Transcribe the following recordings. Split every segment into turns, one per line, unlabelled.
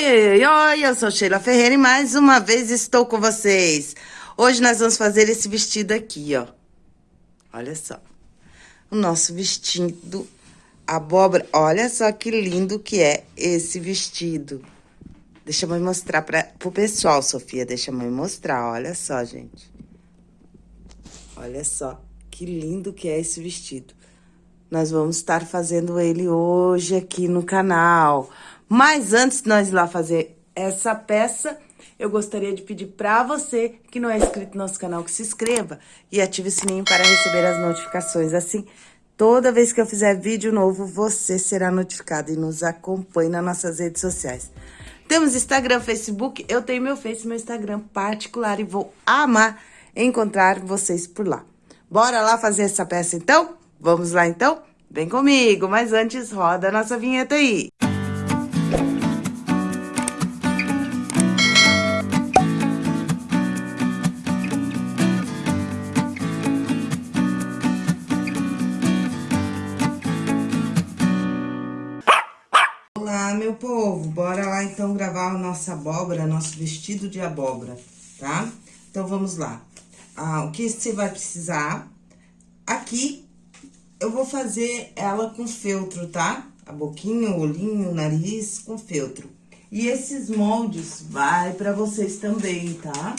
Oi, oi, eu sou Sheila Ferreira e mais uma vez estou com vocês. Hoje nós vamos fazer esse vestido aqui, ó. Olha só. O nosso vestido abóbora. Olha só que lindo que é esse vestido. Deixa eu mostrar para pro pessoal, Sofia. Deixa eu mostrar. Olha só, gente. Olha só que lindo que é esse vestido. Nós vamos estar fazendo ele hoje aqui no canal. Mas antes de nós ir lá fazer essa peça, eu gostaria de pedir para você que não é inscrito no nosso canal que se inscreva e ative o sininho para receber as notificações. Assim, toda vez que eu fizer vídeo novo, você será notificado e nos acompanhe nas nossas redes sociais. Temos Instagram, Facebook, eu tenho meu Face, meu Instagram particular e vou amar encontrar vocês por lá. Bora lá fazer essa peça então? Vamos lá então? Vem comigo, mas antes roda a nossa vinheta aí. Olá, meu povo, bora lá então gravar a nossa abóbora, nosso vestido de abóbora, tá? Então, vamos lá. Ah, o que você vai precisar? Aqui, eu vou fazer ela com feltro, tá? A boquinha, o olhinho, o nariz com feltro. E esses moldes vai pra vocês também, tá?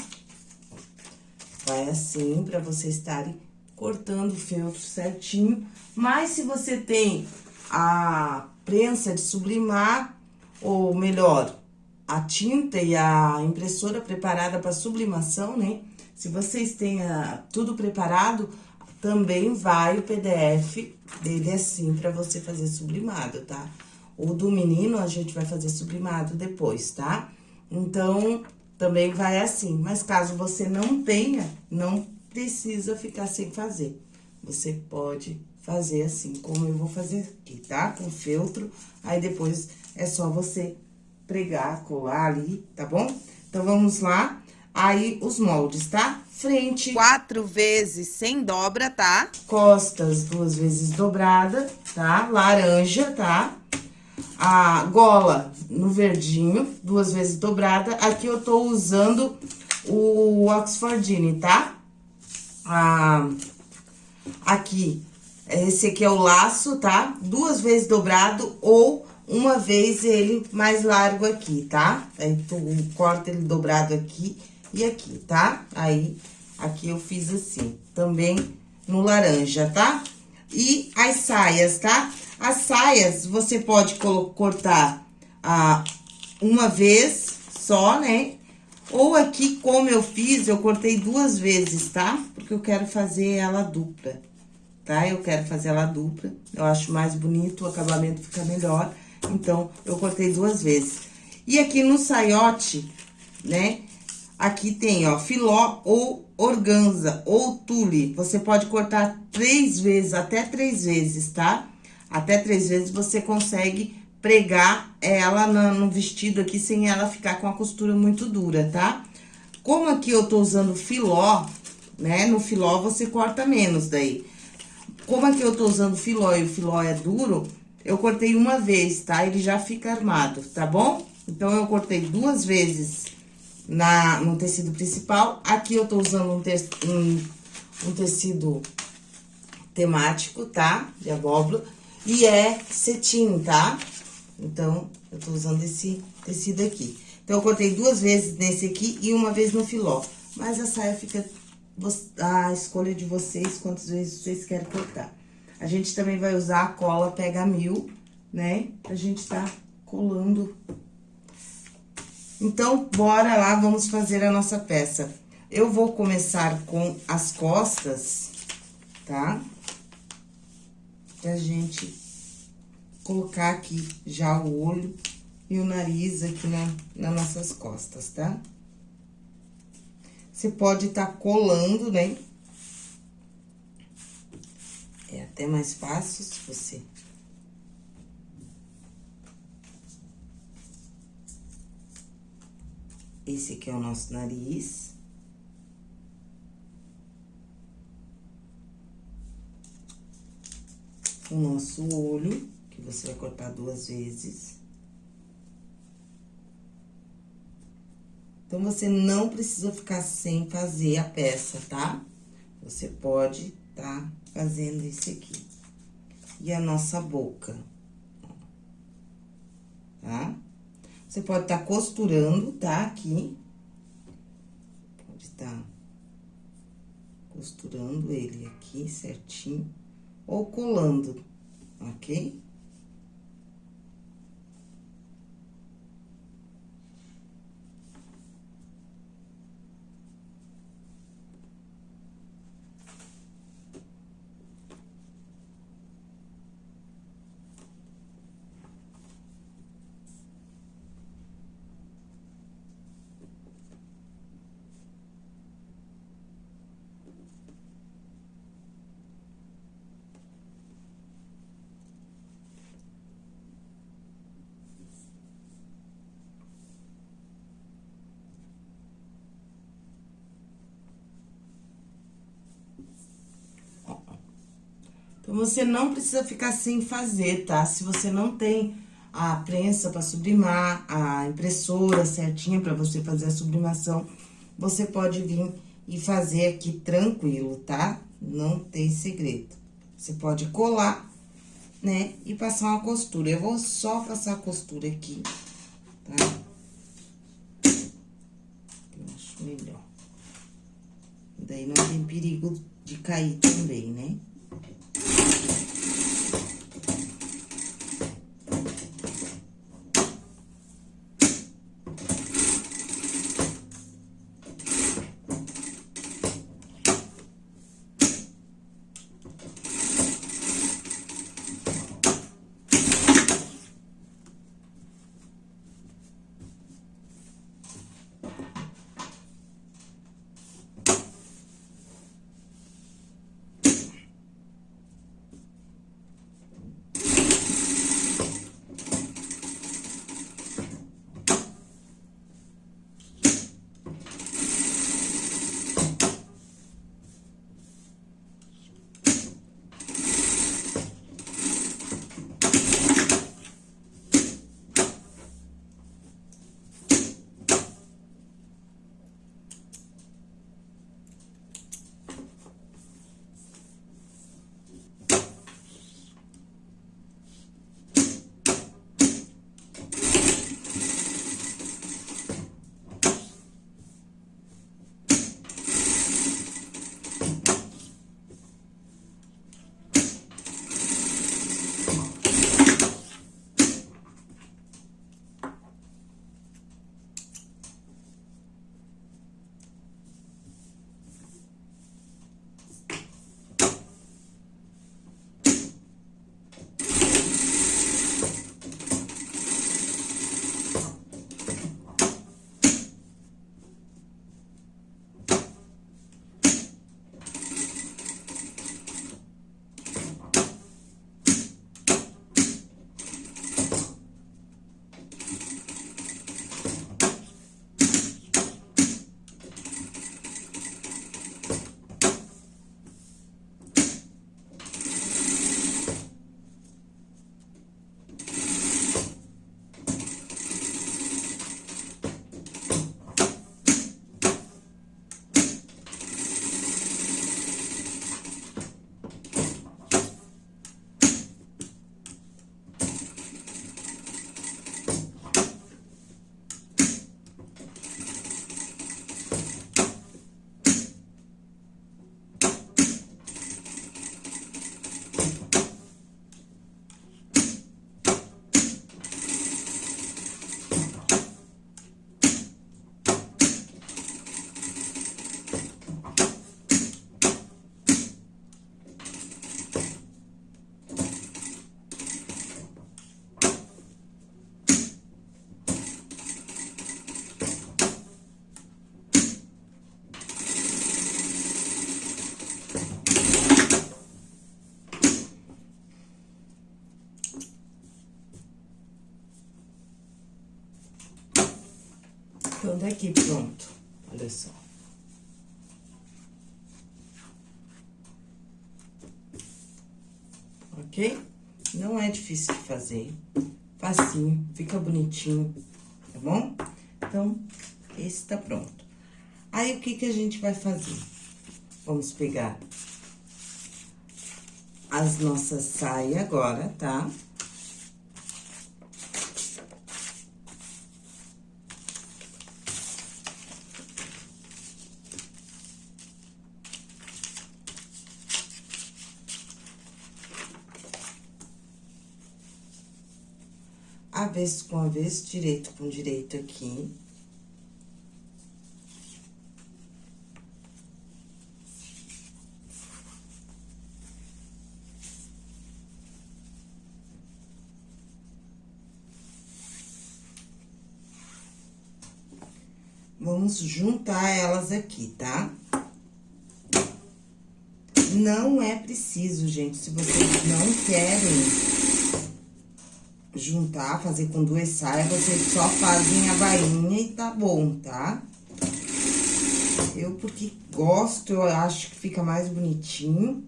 Vai assim, pra vocês estarem cortando o feltro certinho. Mas se você tem a prensa de sublimar, ou melhor, a tinta e a impressora preparada para sublimação, né? Se vocês têm a, tudo preparado, também vai o PDF dele assim para você fazer sublimado, tá? O do menino a gente vai fazer sublimado depois, tá? Então, também vai assim. Mas caso você não tenha, não precisa ficar sem fazer. Você pode fazer assim, como eu vou fazer aqui, tá? Com feltro, aí depois é só você pregar, colar ali, tá bom? Então, vamos lá. Aí, os moldes, tá? Frente. Quatro vezes sem dobra, tá? Costas, duas vezes dobrada, tá? Laranja, tá? A gola no verdinho, duas vezes dobrada. Aqui eu tô usando o Oxfordine, tá? Ah, aqui, esse aqui é o laço, tá? Duas vezes dobrado ou uma vez ele mais largo aqui, tá? Aí, tu corta ele dobrado aqui e aqui, tá? Aí, aqui eu fiz assim, também no laranja, tá? E as saias, tá? As saias, você pode cortar ah, uma vez só, né? Ou aqui, como eu fiz, eu cortei duas vezes, tá? Porque eu quero fazer ela dupla tá? Eu quero fazer ela dupla, eu acho mais bonito, o acabamento fica melhor, então, eu cortei duas vezes. E aqui no saiote, né, aqui tem, ó, filó ou organza ou tule. Você pode cortar três vezes, até três vezes, tá? Até três vezes você consegue pregar ela no vestido aqui sem ela ficar com a costura muito dura, tá? Como aqui eu tô usando filó, né, no filó você corta menos daí. Como aqui eu tô usando filó e o filó é duro, eu cortei uma vez, tá? Ele já fica armado, tá bom? Então, eu cortei duas vezes na, no tecido principal. Aqui eu tô usando um, te, um, um tecido temático, tá? De abóbora. E é cetim, tá? Então, eu tô usando esse tecido aqui. Então, eu cortei duas vezes nesse aqui e uma vez no filó. Mas a saia fica a escolha de vocês, quantas vezes vocês querem cortar. A gente também vai usar a cola Pega Mil, né? Pra gente tá colando. Então, bora lá, vamos fazer a nossa peça. Eu vou começar com as costas, tá? Pra gente colocar aqui já o olho e o nariz aqui na, nas nossas costas, tá? Tá? Você pode estar tá colando, né? É até mais fácil se você... Esse aqui é o nosso nariz. O nosso olho, que você vai cortar duas vezes. Então, você não precisa ficar sem fazer a peça, tá? Você pode tá fazendo esse aqui. E a nossa boca, tá? Você pode estar tá costurando, tá? Aqui. Pode estar tá costurando ele aqui certinho. Ou colando, ok? Então, você não precisa ficar sem fazer, tá? Se você não tem a prensa para sublimar, a impressora certinha para você fazer a sublimação, você pode vir e fazer aqui tranquilo, tá? Não tem segredo. Você pode colar, né? E passar uma costura. Eu vou só passar a costura aqui, tá? Eu acho melhor. Daí não tem perigo de cair também, né? Então, daqui pronto. Olha só. Ok? Não é difícil de fazer. Facinho, fica bonitinho, tá bom? Então, esse tá pronto. Aí, o que que a gente vai fazer? Vamos pegar as nossas saias agora, tá? Avesso com avesso, direito com direito aqui. Vamos juntar elas aqui, tá? Não é preciso, gente, se vocês não querem juntar, fazer com duas saias, vocês só fazem a bainha e tá bom, tá? Eu, porque gosto, eu acho que fica mais bonitinho.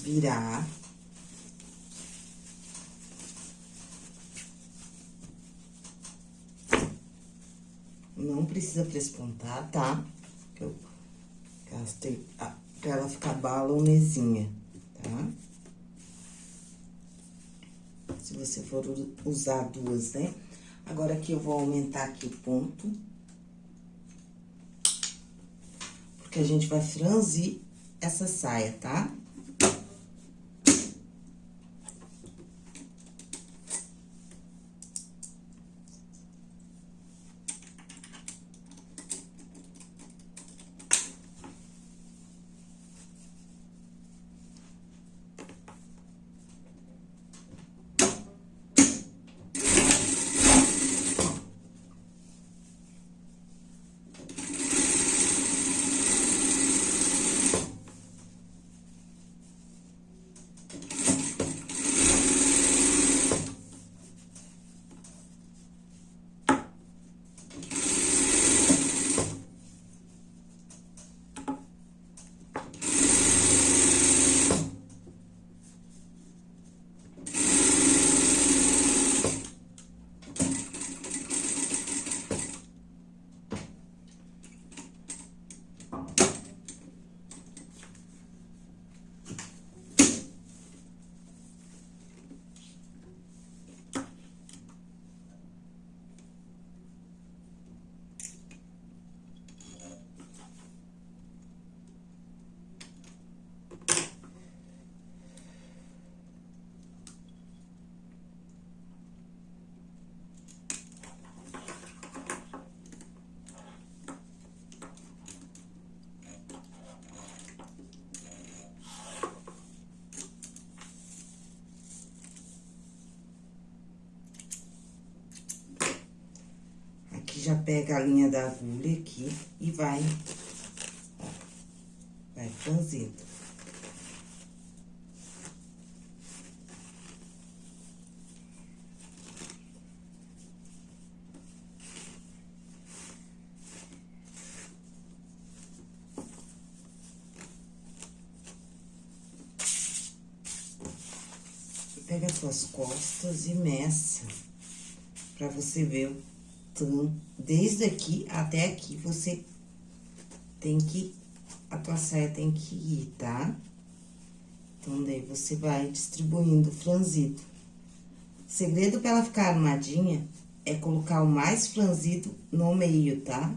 Virar. Não precisa prespontar, tá? Eu gastei pra ela ficar balonezinha, tá? Se você for usar duas, né? Agora, aqui eu vou aumentar aqui o ponto. Porque a gente vai franzir essa saia, tá? Já pega a linha da agulha aqui e vai, ó, vai franzindo. Pega as suas costas e meça, pra você ver então, desde aqui até aqui, você tem que... A tua saia tem que ir, tá? Então, daí, você vai distribuindo franzido. O segredo pra ela ficar armadinha é colocar o mais franzido no meio, tá?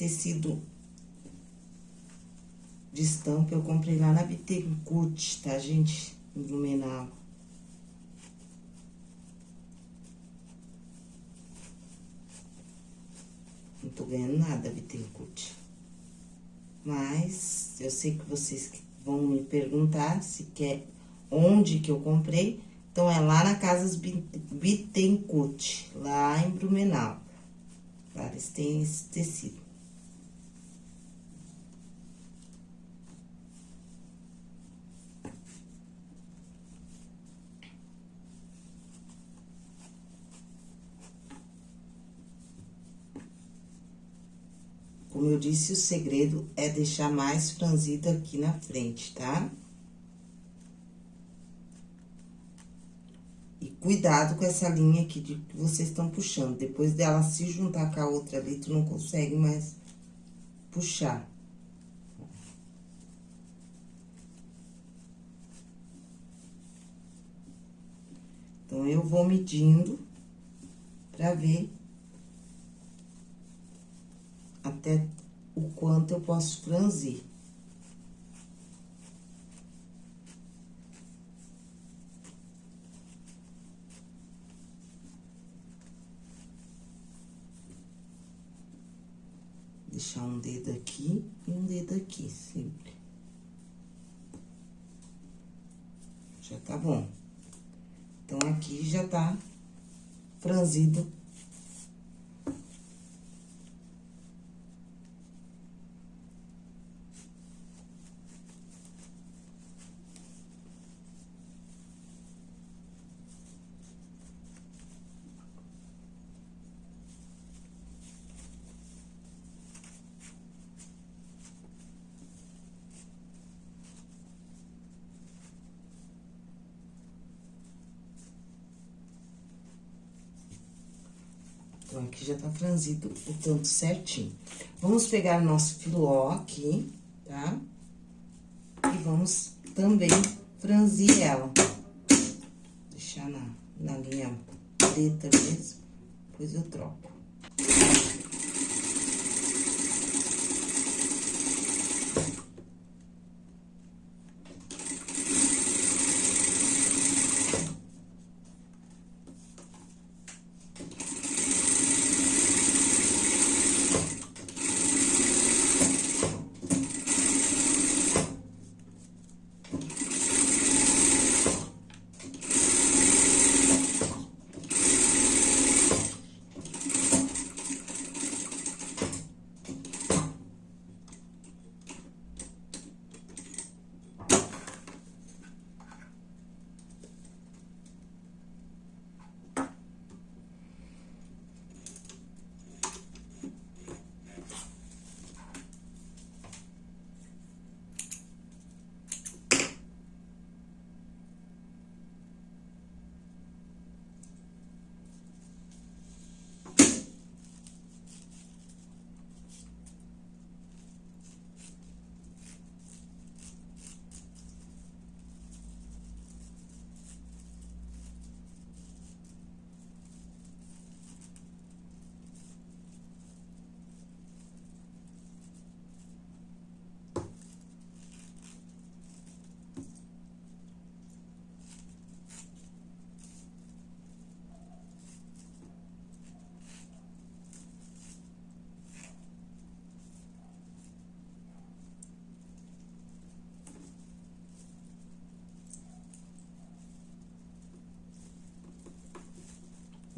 Tecido de estampa eu comprei lá na Bittencourt, tá, gente? Em Blumenau. Não tô ganhando nada, Bittencourt. Mas, eu sei que vocês vão me perguntar se quer onde que eu comprei. Então, é lá na Casas Bittencourt, lá em Blumenau. Lá eles têm esse tecido. Como eu disse, o segredo é deixar mais franzido aqui na frente, tá? E cuidado com essa linha aqui de que vocês estão puxando. Depois dela se juntar com a outra ali, tu não consegue mais puxar. Então, eu vou medindo pra ver até o quanto eu posso franzir. Deixar um dedo aqui e um dedo aqui, sempre. Já tá bom. Então, aqui já tá franzido Já tá franzido o tanto certinho. Vamos pegar nosso filó aqui, tá? E vamos também franzir ela. Deixar na, na linha preta mesmo, depois eu troco.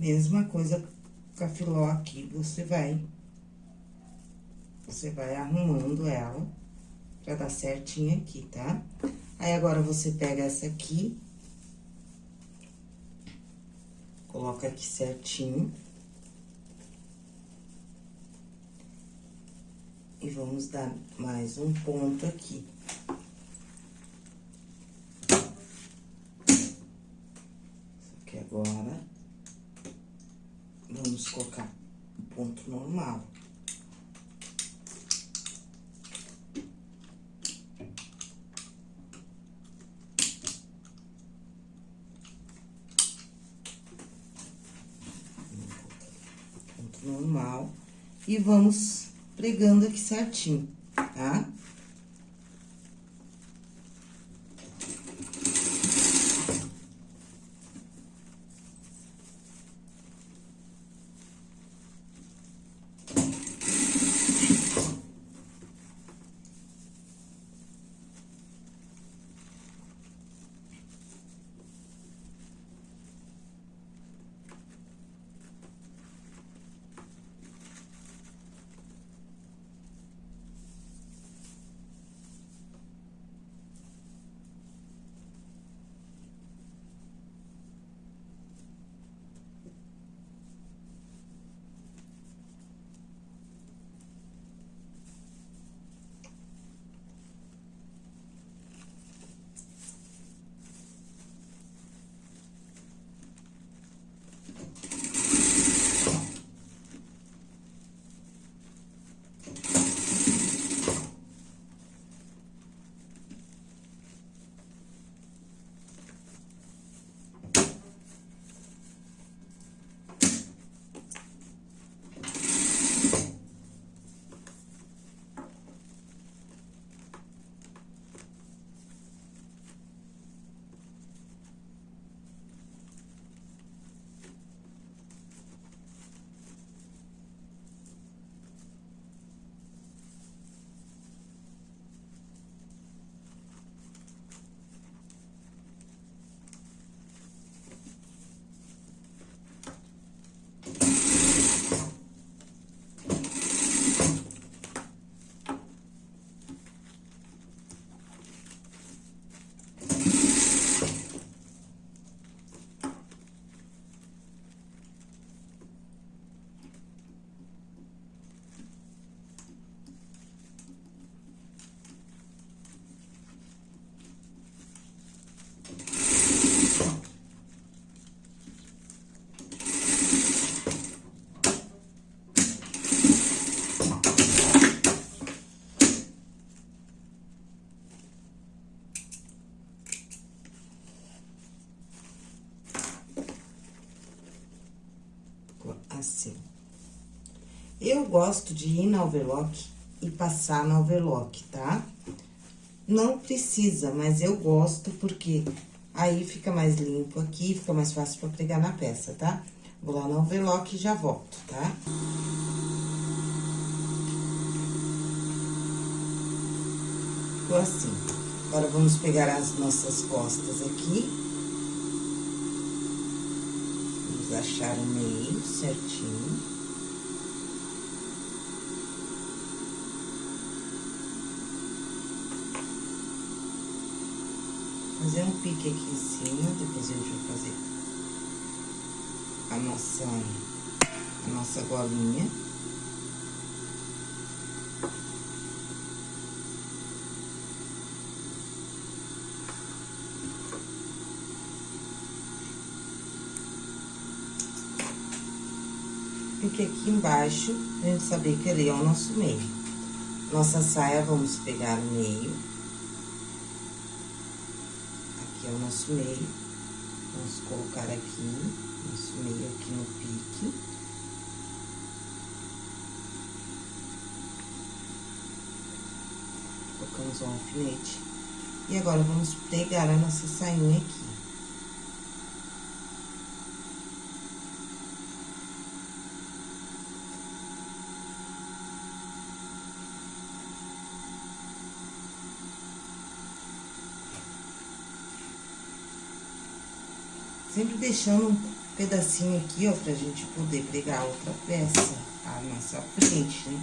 Mesma coisa com a filó aqui, você vai... Você vai arrumando ela pra dar certinho aqui, tá? Aí, agora, você pega essa aqui... Coloca aqui certinho. E vamos dar mais um ponto aqui. Isso aqui agora vamos colocar o ponto normal. Ponto normal. E vamos pregando aqui certinho, tá? Assim. Eu gosto de ir na overlock e passar na overlock, tá? Não precisa, mas eu gosto porque aí fica mais limpo aqui, fica mais fácil pra pregar na peça, tá? Vou lá na overlock e já volto, tá? Ficou assim. Agora, vamos pegar as nossas costas aqui. Achar o meio certinho. Fazer um pique aqui em cima, depois a gente vai fazer a nossa, a nossa golinha. Porque aqui embaixo, a gente saber que ali é o nosso meio. Nossa saia, vamos pegar o meio. Aqui é o nosso meio. Vamos colocar aqui, nosso meio aqui no pique. Colocamos um alfinete. E agora, vamos pegar a nossa sainha aqui. Sempre deixando um pedacinho aqui, ó, pra gente poder pregar outra peça à nossa frente, né?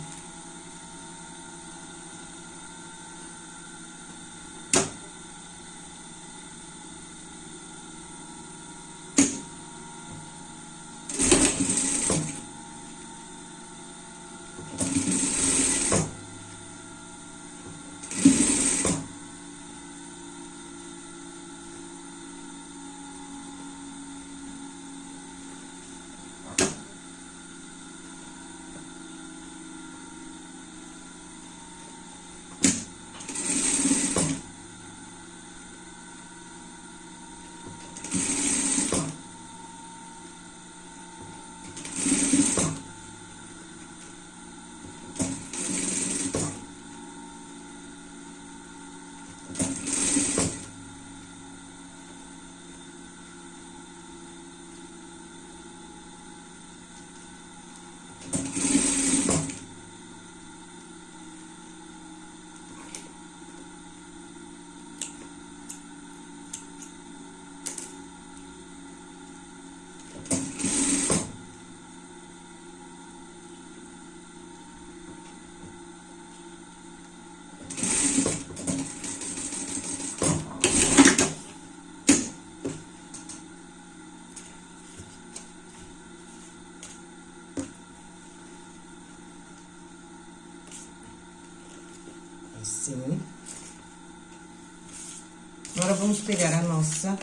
Vamos pegar a nossa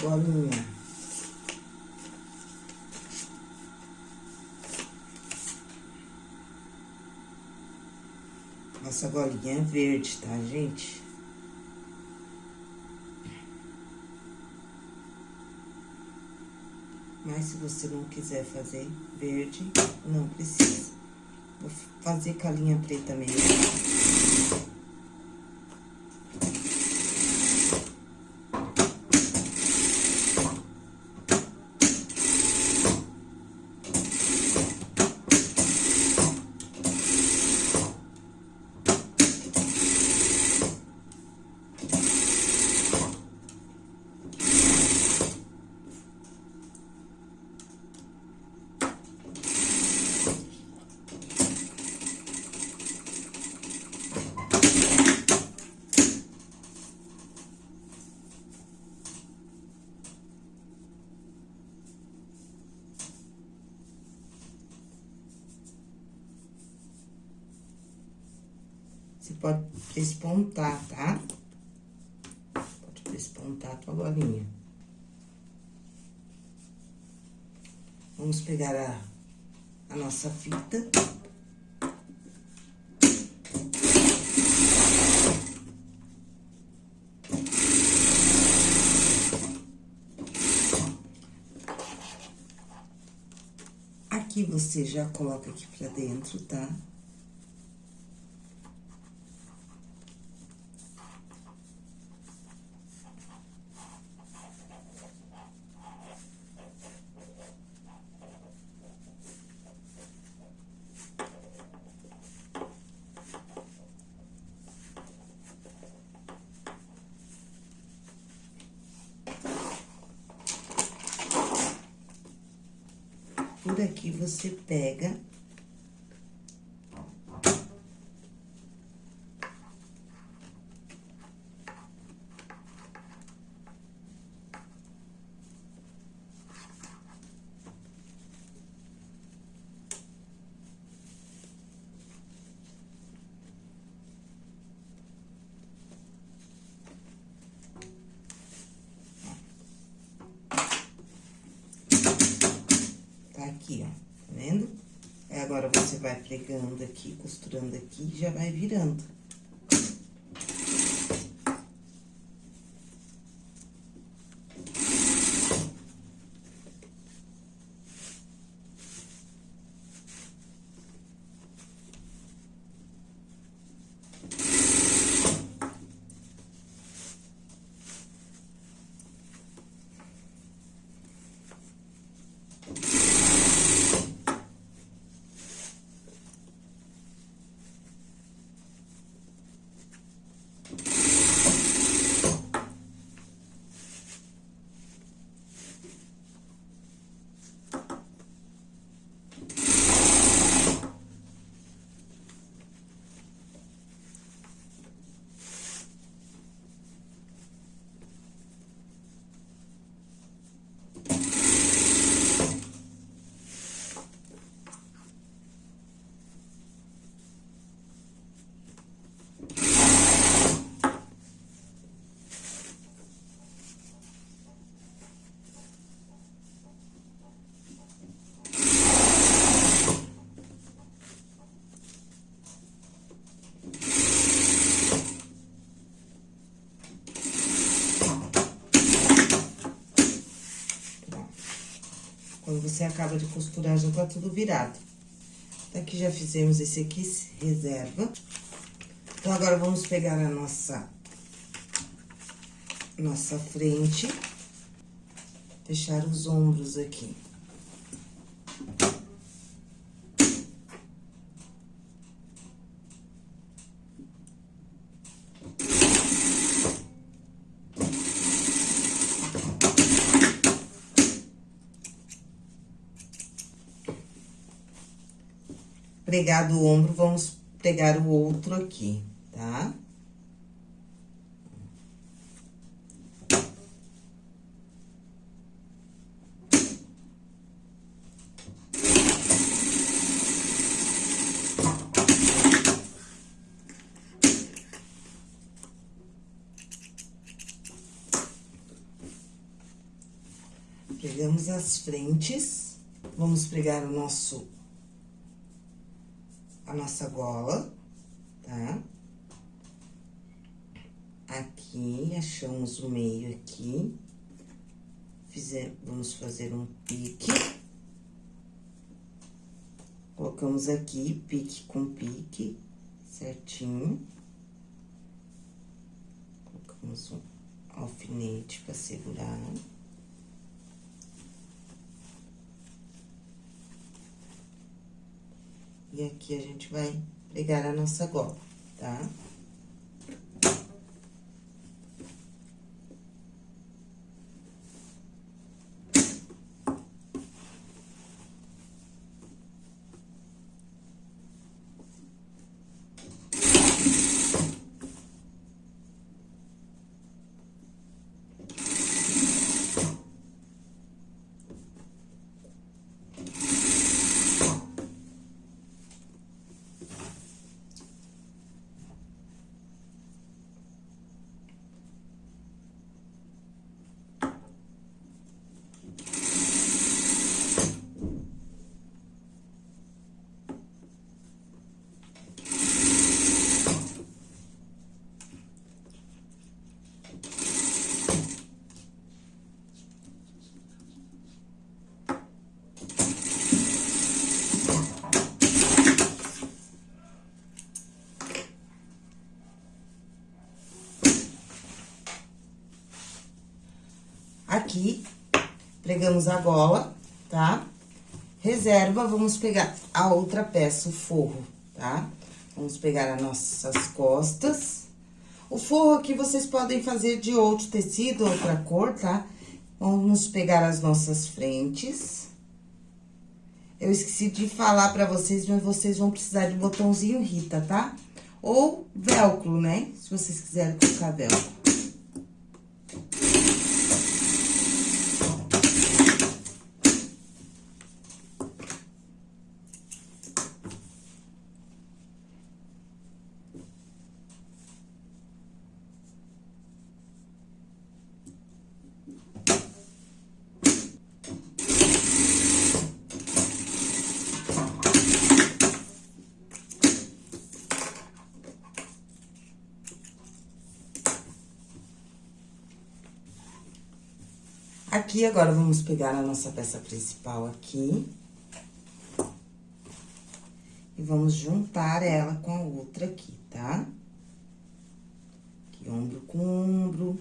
bolinha. Nossa bolinha é verde, tá, gente? Mas se você não quiser fazer verde, não precisa. Vou fazer com a linha preta mesmo. Você pode despontar, tá? Pode despontar a tua bolinha. Vamos pegar a, a nossa fita. Aqui você já coloca aqui pra dentro, tá? Tá? por você pega aqui, ó, tá vendo? Aí, agora, você vai pregando aqui, costurando aqui, já vai virando. Quando você acaba de costurar, já tá tudo virado. Aqui já fizemos esse aqui, reserva. Então, agora, vamos pegar a nossa... Nossa frente. Fechar os ombros aqui. pregado o ombro, vamos pregar o outro aqui, tá? Pegamos as frentes, vamos pregar o nosso a nossa gola, tá? Aqui, achamos o meio aqui. Fizer, vamos fazer um pique. Colocamos aqui, pique com pique, certinho. Colocamos um alfinete para segurar. E aqui a gente vai pregar a nossa gola, tá? Aqui, pregamos a gola, tá? Reserva, vamos pegar a outra peça, o forro, tá? Vamos pegar as nossas costas. O forro aqui vocês podem fazer de outro tecido, outra cor, tá? Vamos pegar as nossas frentes. Eu esqueci de falar pra vocês, mas vocês vão precisar de botãozinho Rita, tá? Ou velcro, né? Se vocês quiserem colocar velcro. Aqui, agora, vamos pegar a nossa peça principal aqui. E vamos juntar ela com a outra aqui, tá? Aqui, ombro com ombro.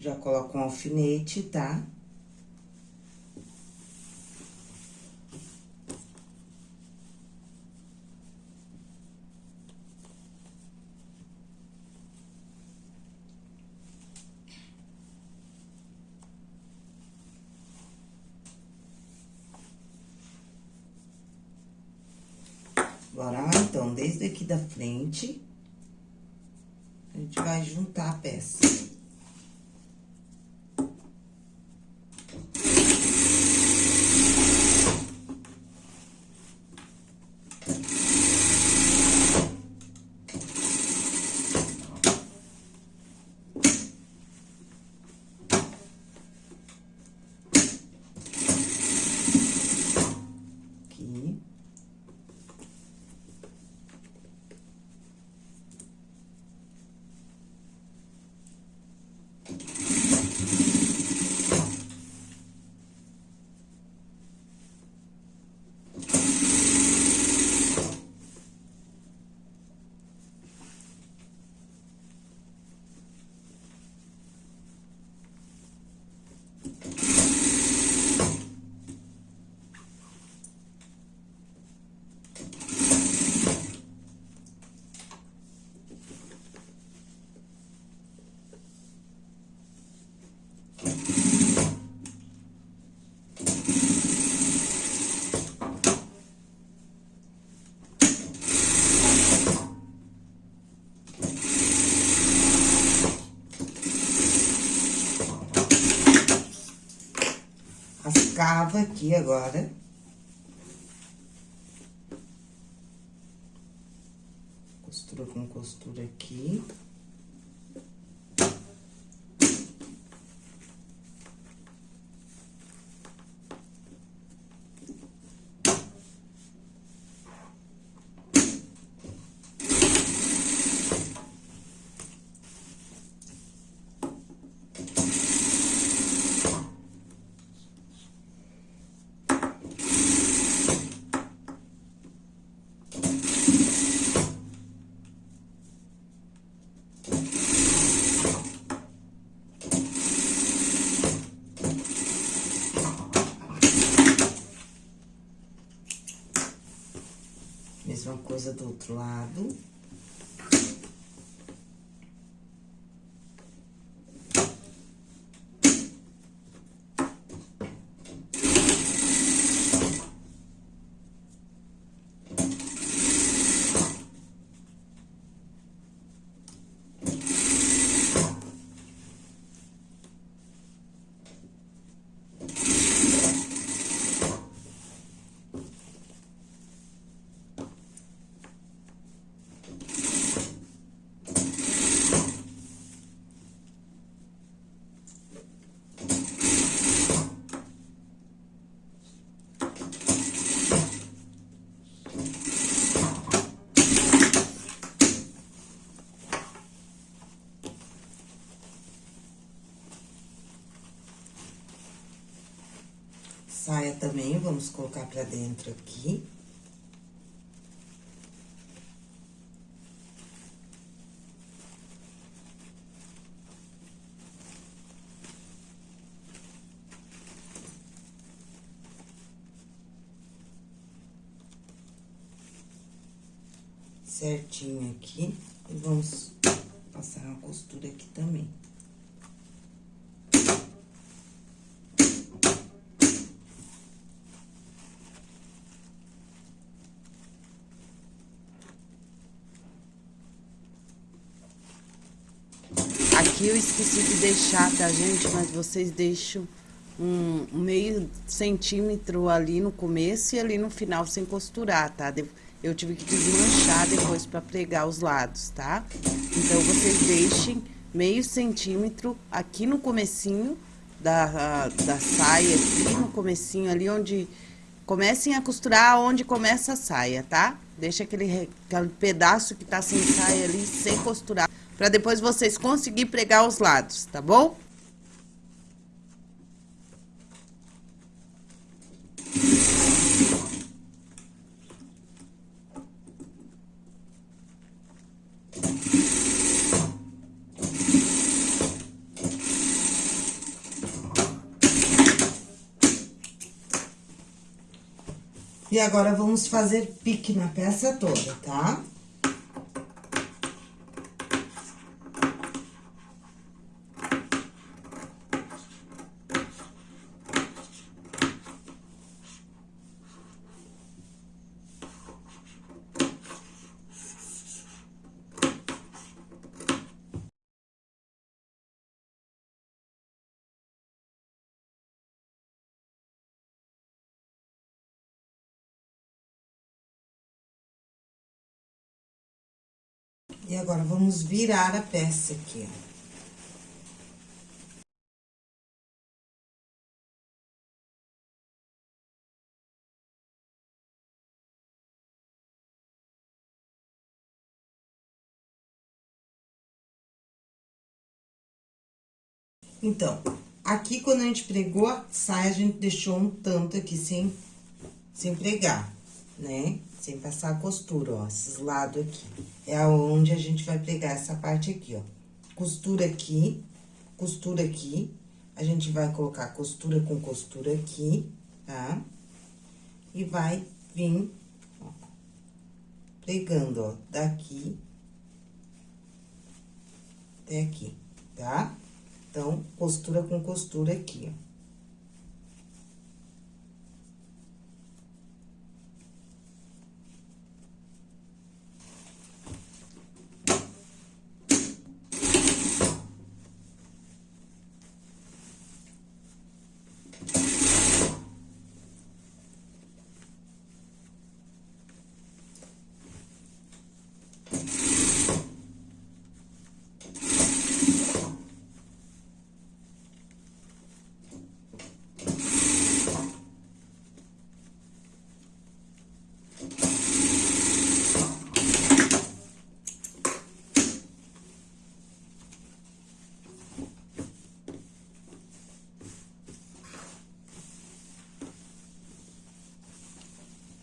Já coloco um alfinete, tá? Tá? Bora lá, então, desde aqui da frente, a gente vai juntar a peça. Cava aqui agora. Costura com costura aqui. Mesma coisa do outro lado. Saia também, vamos colocar pra dentro aqui. Certinho aqui, e vamos passar uma costura aqui também. Aqui eu esqueci de deixar, tá, gente? Mas vocês deixam um meio centímetro ali no começo e ali no final sem costurar, tá? Eu tive que desmanchar depois pra pregar os lados, tá? Então, vocês deixem meio centímetro aqui no comecinho da, da saia, aqui no comecinho ali onde... Comecem a costurar onde começa a saia, tá? Deixa aquele, aquele pedaço que tá sem saia ali, sem costurar para depois vocês conseguir pregar os lados, tá bom? E agora, vamos fazer pique na peça toda, tá? E agora, vamos virar a peça aqui, ó. Então, aqui, quando a gente pregou a saia, a gente deixou um tanto aqui sem, sem pregar, né? Sem passar a costura, ó, esses lados aqui. É onde a gente vai pregar essa parte aqui, ó. Costura aqui, costura aqui. A gente vai colocar costura com costura aqui, tá? E vai vir, ó, pregando, ó, daqui até aqui, tá? Então, costura com costura aqui, ó.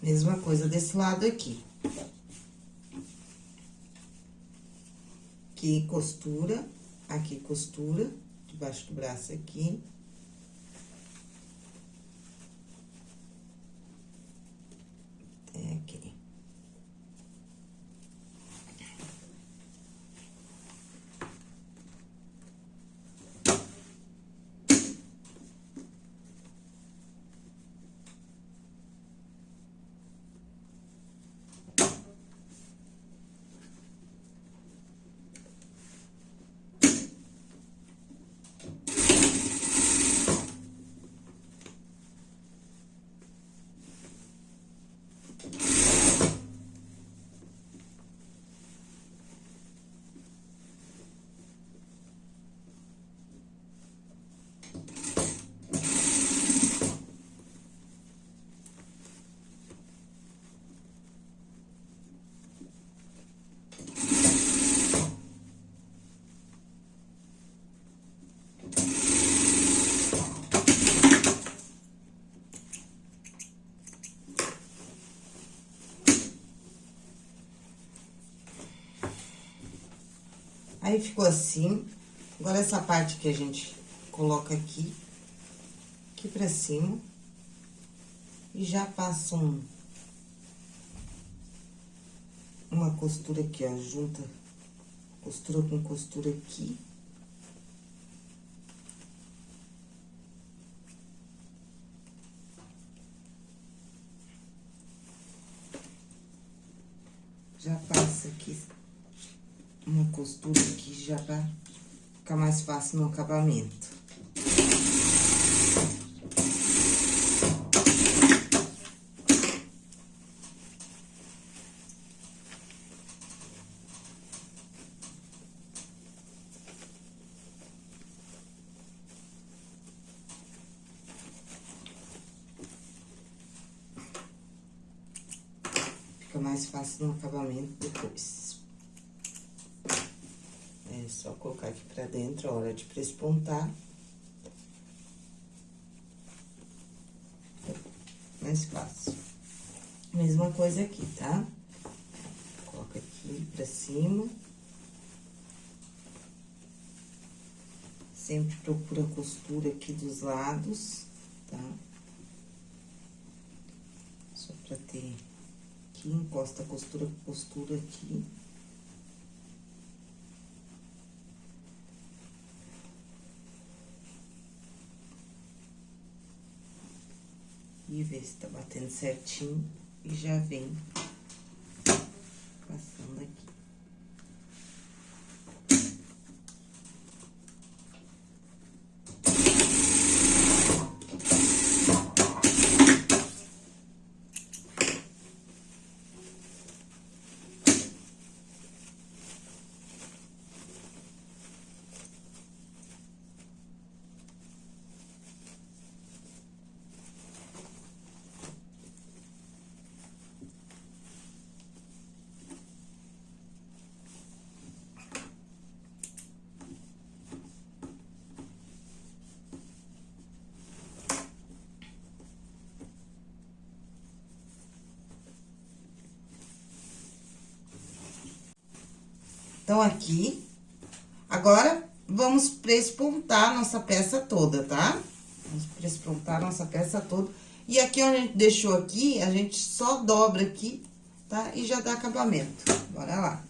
Mesma coisa desse lado aqui. Aqui, costura, aqui, costura, debaixo do braço aqui. Aí, ficou assim. Agora, essa parte que a gente coloca aqui, aqui pra cima. E já passa um... Uma costura aqui, ó, junta costura com costura aqui. Já passa aqui uma costura aqui já pra ficar mais fácil no acabamento. Fica mais fácil no acabamento depois. Só colocar aqui pra dentro a hora de prespontar. Mais fácil. Mesma coisa aqui, tá? Coloca aqui pra cima. Sempre procura costura aqui dos lados, tá? Só pra ter aqui, encosta a costura com costura aqui. E ver se tá batendo certinho e já vem passando aqui. Então, aqui, agora, vamos prespontar nossa peça toda, tá? Vamos prespontar nossa peça toda. E aqui onde a gente deixou aqui, a gente só dobra aqui, tá? E já dá acabamento. Bora lá.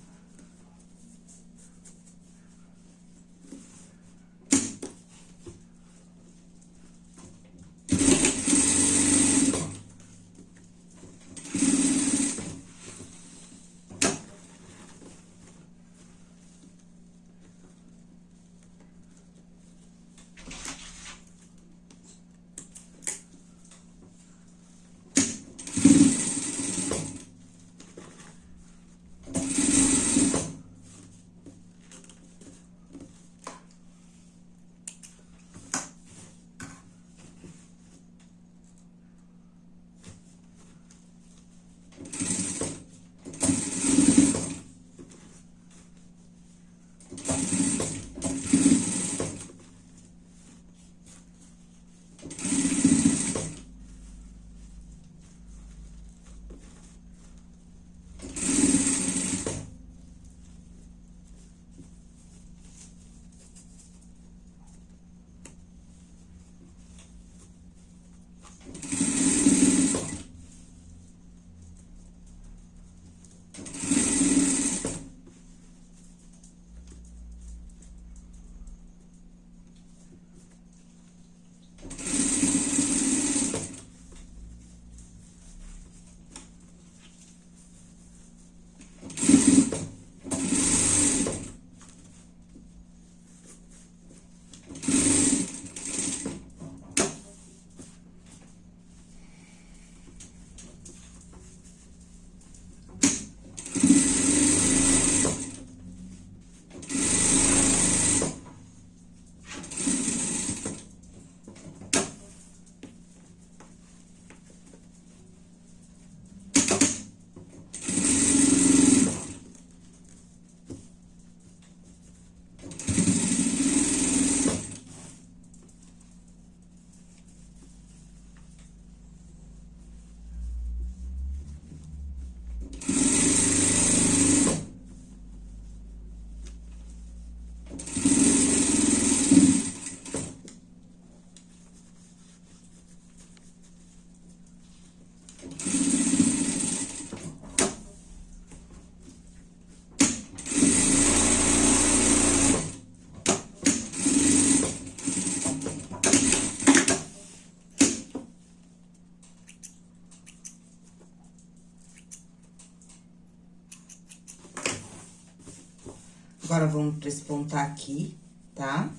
Agora, vamos prespontar aqui, tá?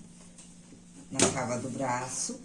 Na cava do braço.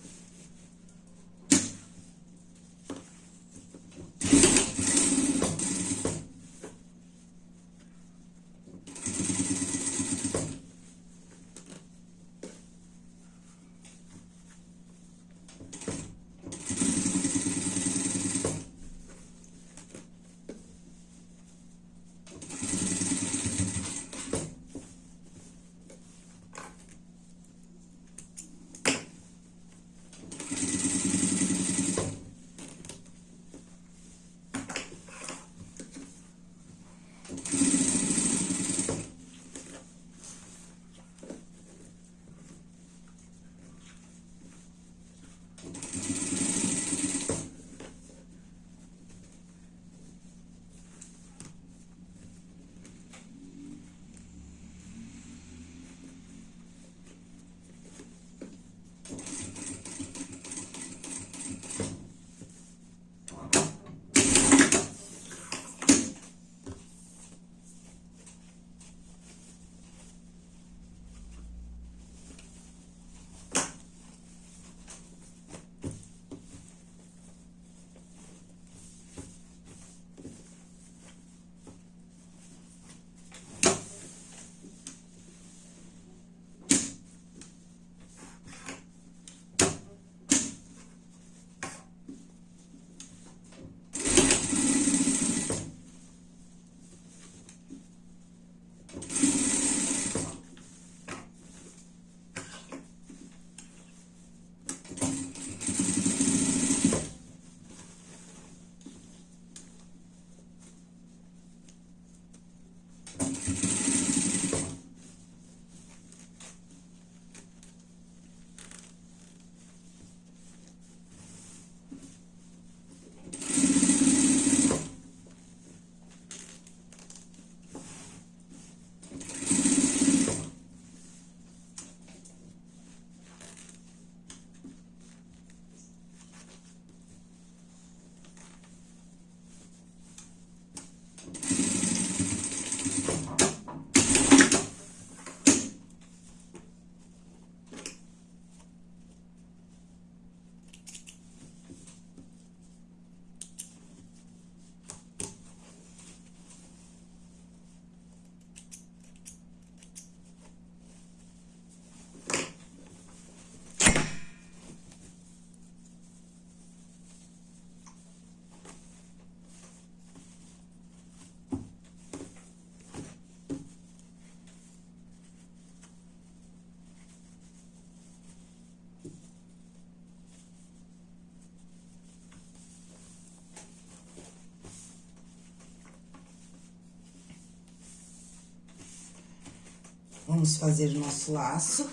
Vamos fazer o nosso laço.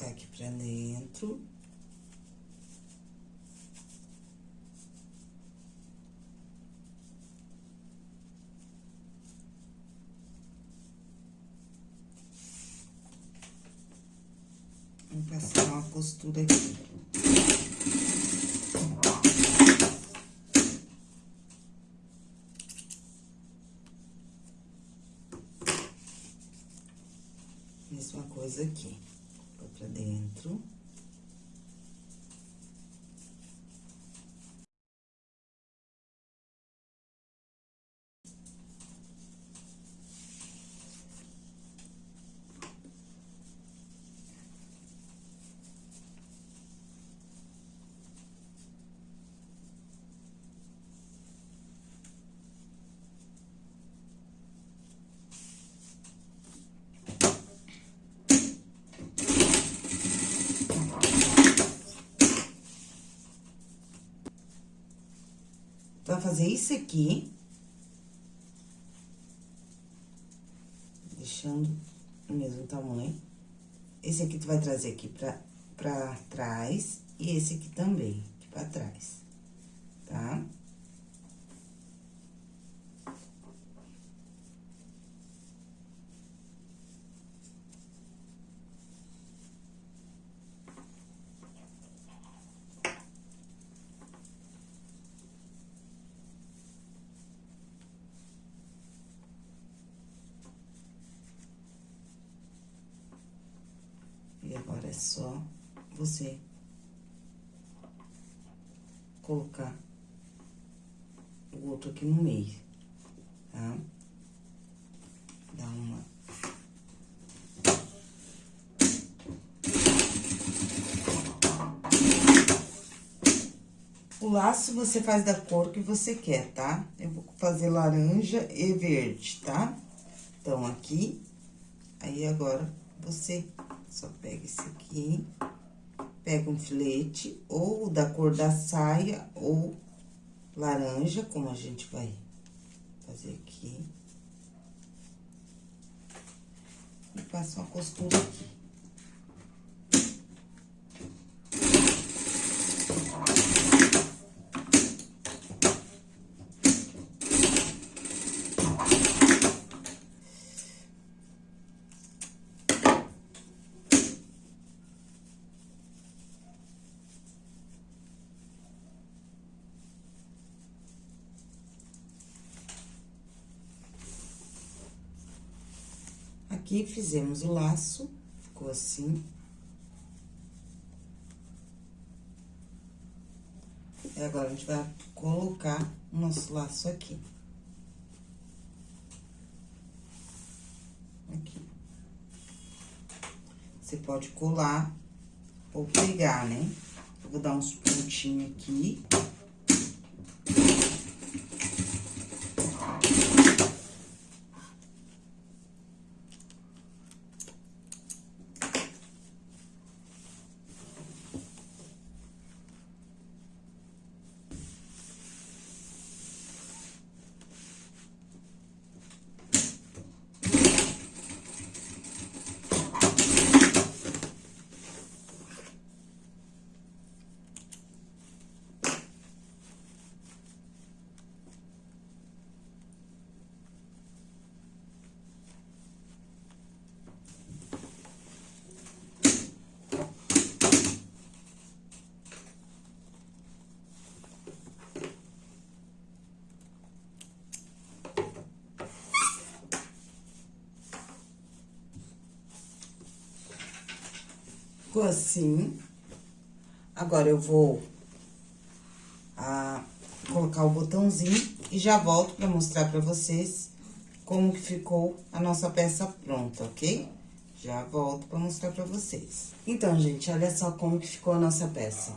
colocar aqui pra dentro. Vou passar uma costura aqui. Mesma coisa aqui pra dentro. Fazer isso aqui. Deixando o mesmo tamanho. Esse aqui tu vai trazer aqui pra pra trás e esse aqui também, aqui pra trás, tá? E agora é só você colocar o outro aqui no meio, tá? Dá uma... O laço você faz da cor que você quer, tá? Eu vou fazer laranja e verde, tá? Então, aqui, aí agora você só pega esse aqui, pega um filete, ou da cor da saia, ou laranja, como a gente vai fazer aqui. E passa uma costura aqui. Aqui, fizemos o laço, ficou assim. E agora, a gente vai colocar o nosso laço aqui. Aqui. Você pode colar ou pegar, né? Eu vou dar uns pontinhos aqui. Ficou assim. Agora, eu vou a, colocar o botãozinho e já volto pra mostrar pra vocês como que ficou a nossa peça pronta, ok? Já volto pra mostrar pra vocês. Então, gente, olha só como que ficou a nossa peça.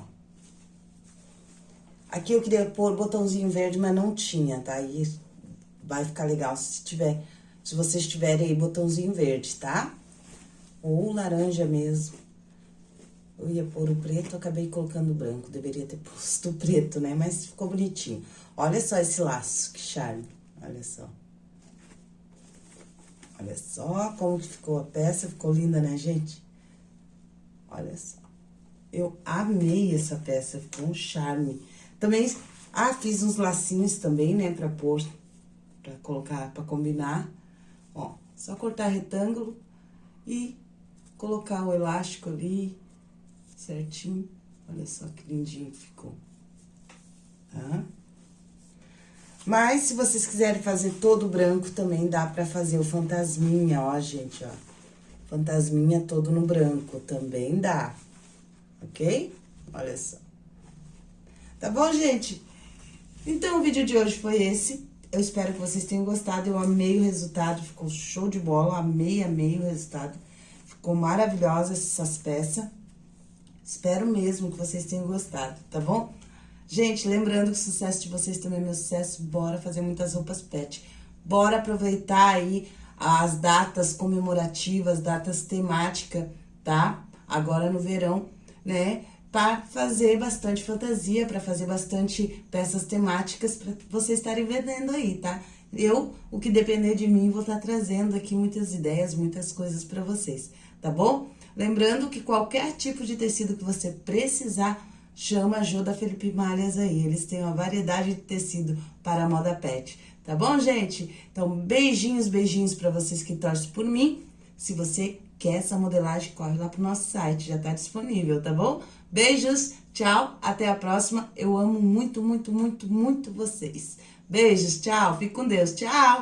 Aqui eu queria pôr botãozinho verde, mas não tinha, tá? E vai ficar legal se tiver, se vocês tiverem aí botãozinho verde, tá? Ou laranja mesmo. Eu ia pôr o preto, acabei colocando o branco. Deveria ter posto o preto, né? Mas ficou bonitinho. Olha só esse laço, que charme. Olha só. Olha só como que ficou a peça. Ficou linda, né, gente? Olha só. Eu amei essa peça, ficou um charme. Também, ah, fiz uns lacinhos também, né, pra pôr, pra colocar, pra combinar. Ó, só cortar retângulo e colocar o elástico ali certinho. Olha só que lindinho que ficou, tá? Mas, se vocês quiserem fazer todo branco, também dá pra fazer o fantasminha, ó, gente, ó. Fantasminha todo no branco, também dá, ok? Olha só. Tá bom, gente? Então, o vídeo de hoje foi esse. Eu espero que vocês tenham gostado. Eu amei o resultado, ficou show de bola. Amei, amei o resultado. Ficou maravilhosa essas peças. Espero mesmo que vocês tenham gostado, tá bom? Gente, lembrando que o sucesso de vocês também é meu sucesso, bora fazer muitas roupas pet. Bora aproveitar aí as datas comemorativas, datas temáticas, tá? Agora no verão, né? Para fazer bastante fantasia, para fazer bastante peças temáticas para vocês estarem vendendo aí, tá? eu, o que depender de mim, vou estar tá trazendo aqui muitas ideias, muitas coisas para vocês, tá bom? Lembrando que qualquer tipo de tecido que você precisar, chama a Jô da Felipe Malhas aí. Eles têm uma variedade de tecido para a moda pet. Tá bom, gente? Então, beijinhos, beijinhos para vocês que torcem por mim. Se você quer essa modelagem, corre lá pro nosso site, já tá disponível, tá bom? Beijos, tchau, até a próxima. Eu amo muito, muito, muito, muito vocês. Beijos, tchau, fique com Deus, tchau!